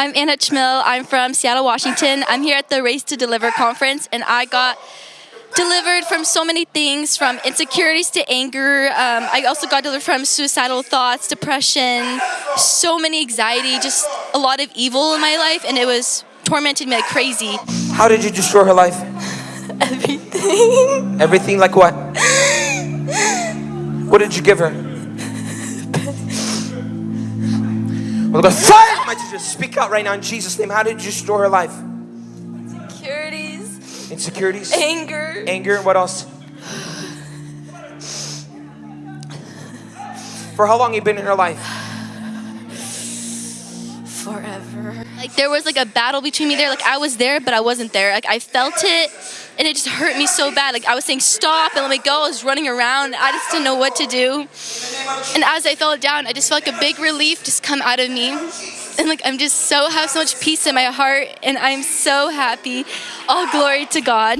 I'm Anna Chmill. I'm from Seattle, Washington. I'm here at the Raised to Deliver conference, and I got delivered from so many things from insecurities to anger. Um, I also got delivered from suicidal thoughts, depression, so many anxiety, just a lot of evil in my life, and it was tormenting me like crazy. How did you destroy her life? Everything. Everything like what? What did you give her? God, fire! You just speak out right now in Jesus' name. How did you destroy her life? Insecurities, Insecurities, anger, anger, and what else? For how long you been in her life? Forever. Like there was like a battle between me there. Like I was there, but I wasn't there. Like I felt it, and it just hurt me so bad. Like I was saying stop and let me go. I was running around. I just didn't know what to do. And as I fell down, I just felt like a big relief just come out of me. And like I'm just so have so much peace in my heart, and I'm so happy. All glory to God.